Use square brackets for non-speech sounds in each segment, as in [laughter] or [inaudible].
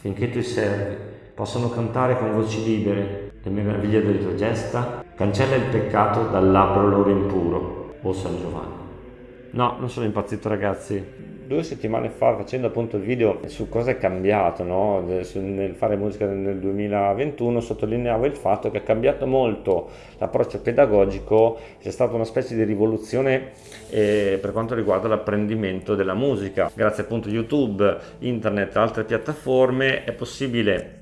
finché i tuoi servi possano cantare con voci libere le meraviglie delle tue gesta, cancella il peccato dal labbro loro impuro, o San Giovanni. No, non sono impazzito ragazzi, due settimane fa facendo appunto il video su cosa è cambiato no? nel fare musica nel 2021 sottolineavo il fatto che è cambiato molto l'approccio pedagogico c'è stata una specie di rivoluzione eh, per quanto riguarda l'apprendimento della musica grazie appunto a youtube internet altre piattaforme è possibile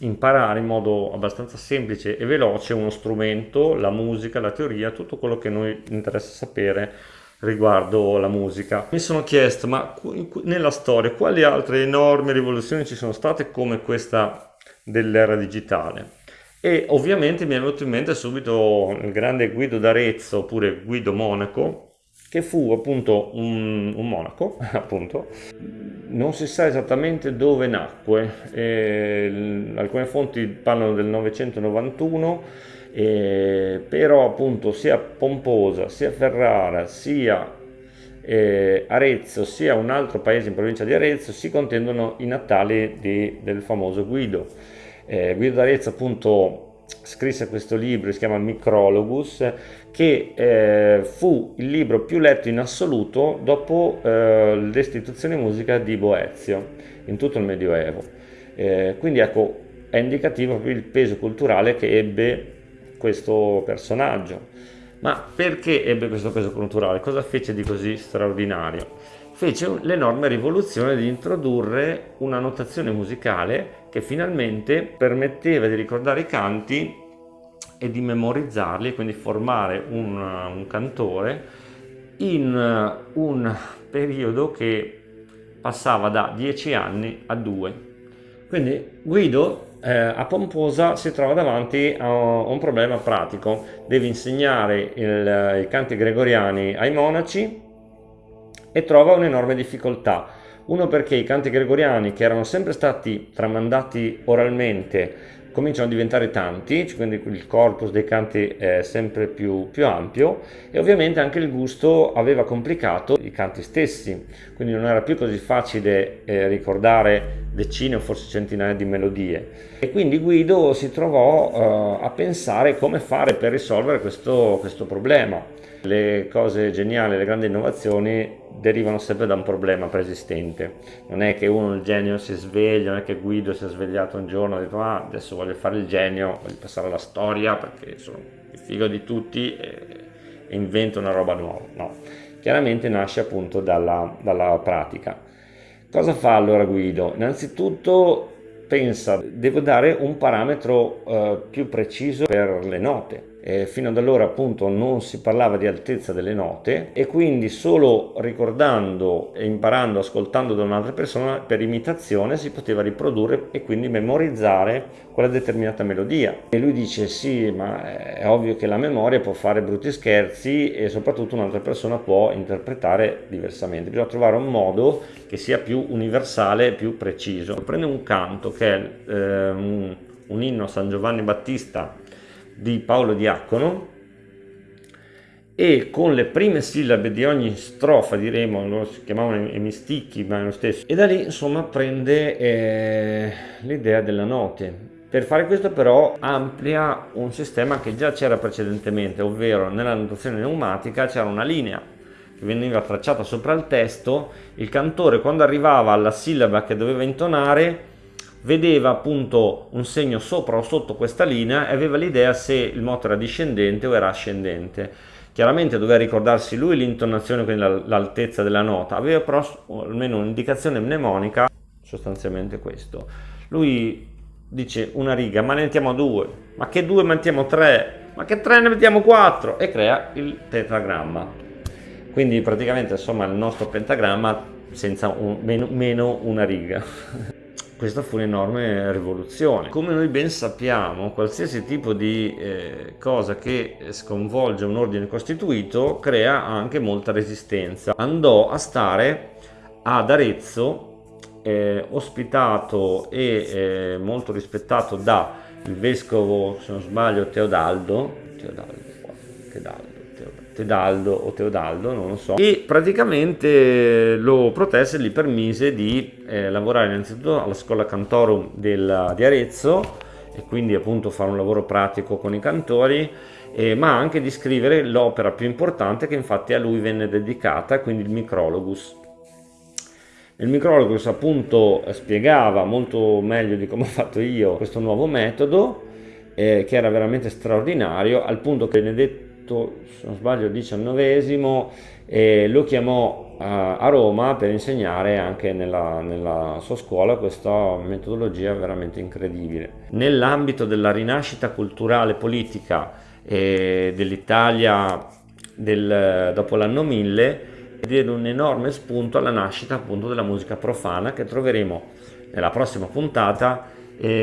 imparare in modo abbastanza semplice e veloce uno strumento, la musica, la teoria, tutto quello che noi interessa sapere riguardo la musica. Mi sono chiesto, ma nella storia quali altre enormi rivoluzioni ci sono state come questa dell'era digitale? E ovviamente mi è venuto in mente subito il grande Guido d'Arezzo, oppure Guido Monaco, che fu appunto un, un monaco, [laughs] appunto. Non si sa esattamente dove nacque, eh, alcune fonti parlano del 991, eh, però appunto sia Pomposa, sia Ferrara, sia eh, Arezzo, sia un altro paese in provincia di Arezzo si contendono i natali di, del famoso Guido. Eh, Guido d'Arezzo appunto scrisse questo libro, si chiama Micrologus, che eh, fu il libro più letto in assoluto dopo eh, l'istituzione musica di Boezio in tutto il Medioevo. Eh, quindi ecco, è indicativo proprio il peso culturale che ebbe questo personaggio. Ma perché ebbe questo peso culturale? Cosa fece di così straordinario? Fece l'enorme rivoluzione di introdurre una notazione musicale che finalmente permetteva di ricordare i canti e di memorizzarli, quindi formare un, un cantore in un periodo che passava da 10 anni a 2. Quindi Guido eh, a Pomposa si trova davanti a un problema pratico, deve insegnare il, i canti gregoriani ai monaci e trova un'enorme difficoltà. Uno perché i canti gregoriani che erano sempre stati tramandati oralmente cominciano a diventare tanti, quindi il corpus dei canti è sempre più, più, ampio e ovviamente anche il gusto aveva complicato i canti stessi, quindi non era più così facile eh, ricordare decine o forse centinaia di melodie. E quindi Guido si trovò eh, a pensare come fare per risolvere questo, questo problema. Le cose geniali, le grandi innovazioni derivano sempre da un problema preesistente. Non è che uno, il genio, si sveglia, non è che Guido si è svegliato un giorno e ha detto ah, adesso voglio fare il genio, voglio passare alla storia perché sono il figo di tutti e, e invento una roba nuova. No, chiaramente nasce appunto dalla, dalla pratica. Cosa fa allora Guido? Innanzitutto pensa, devo dare un parametro eh, più preciso per le note eh, fino ad allora appunto non si parlava di altezza delle note e quindi solo ricordando e imparando, ascoltando da un'altra persona per imitazione si poteva riprodurre e quindi memorizzare quella determinata melodia. E lui dice sì ma è ovvio che la memoria può fare brutti scherzi e soprattutto un'altra persona può interpretare diversamente, bisogna trovare un modo che sia più universale più preciso. Prende un canto che è eh, un, un inno a San Giovanni Battista di Paolo Diacono. E con le prime sillabe di ogni strofa diremo, lo si chiamavano emisticchi ma è lo stesso. E da lì insomma prende eh, l'idea della note per fare questo però amplia un sistema che già c'era precedentemente ovvero nella notazione pneumatica c'era una linea che veniva tracciata sopra il testo. Il cantore quando arrivava alla sillaba che doveva intonare vedeva appunto un segno sopra o sotto questa linea e aveva l'idea se il moto era discendente o era ascendente. Chiaramente doveva ricordarsi lui l'intonazione, quindi l'altezza della nota, aveva però almeno un'indicazione mnemonica, sostanzialmente questo. Lui dice una riga, ma ne mettiamo due, ma che due mettiamo tre, ma che tre ne mettiamo quattro e crea il pentagramma. Quindi praticamente insomma il nostro pentagramma senza un, meno, meno una riga. [laughs] questa fu un'enorme rivoluzione. Come noi ben sappiamo, qualsiasi tipo di eh, cosa che sconvolge un ordine costituito crea anche molta resistenza. Andò a stare ad Arezzo, eh, ospitato e eh, molto rispettato da il vescovo, se non sbaglio, Teodaldo, Teodaldo, Teodaldo, Teodaldo o Teodaldo, non lo so, e praticamente lo protesse e gli permise di eh, lavorare innanzitutto alla scuola cantorum del, di Arezzo e quindi appunto fare un lavoro pratico con i cantori, eh, ma anche di scrivere l'opera più importante che infatti a lui venne dedicata, quindi il Micrologus. Il Micrologus appunto spiegava molto meglio di come ho fatto io questo nuovo metodo, eh, che era veramente straordinario, al punto che Benedetto fatto, se non sbaglio, diciannovesimo e lo chiamò a, a Roma per insegnare anche nella, nella sua scuola questa metodologia veramente incredibile. Nell'ambito della rinascita culturale politica dell'Italia del, dopo l'anno 1000 diede un enorme spunto alla nascita appunto della musica profana che troveremo nella prossima puntata eh,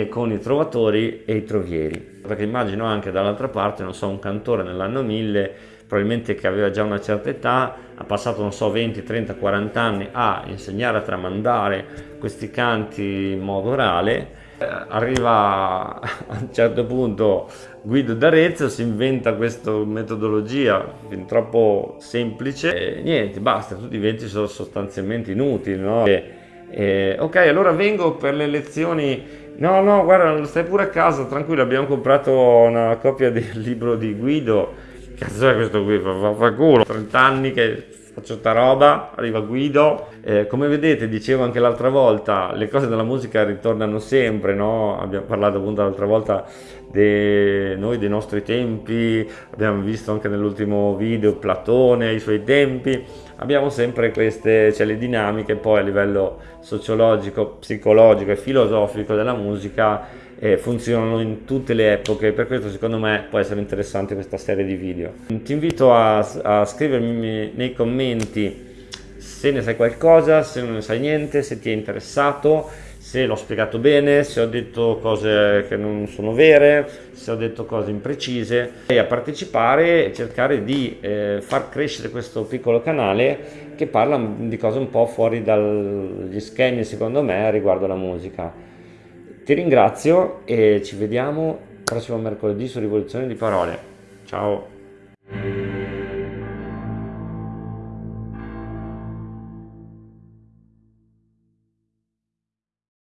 con i trovatori e i trovieri. Perché immagino anche dall'altra parte, non so, un cantore nell'anno 1000, probabilmente che aveva già una certa età, ha passato, non so, 20, 30, 40 anni a insegnare a tramandare questi canti in modo orale, eh, arriva a un certo punto Guido d'Arezzo, si inventa questa metodologia fin troppo semplice e niente, basta, tutti i diventi sostanzialmente inutili, no? E, e, ok, allora vengo per le lezioni No, no, guarda, stai pure a casa, tranquillo, abbiamo comprato una copia del libro di Guido. Cazzo è questo qui? Fa, fa culo. 30 anni che faccio sta roba, arriva Guido. Eh, come vedete, dicevo anche l'altra volta, le cose della musica ritornano sempre, no? Abbiamo parlato appunto l'altra volta di noi, dei nostri tempi, abbiamo visto anche nell'ultimo video Platone, i suoi tempi abbiamo sempre queste cioè le dinamiche poi a livello sociologico, psicologico e filosofico della musica eh, funzionano in tutte le epoche, per questo secondo me può essere interessante questa serie di video. Ti invito a, a scrivermi nei commenti se ne sai qualcosa, se non ne sai niente, se ti è interessato se l'ho spiegato bene, se ho detto cose che non sono vere, se ho detto cose imprecise e a partecipare e cercare di eh, far crescere questo piccolo canale che parla di cose un po' fuori dagli schemi secondo me riguardo alla musica. Ti ringrazio e ci vediamo prossimo mercoledì su Rivoluzione di Parole. Ciao!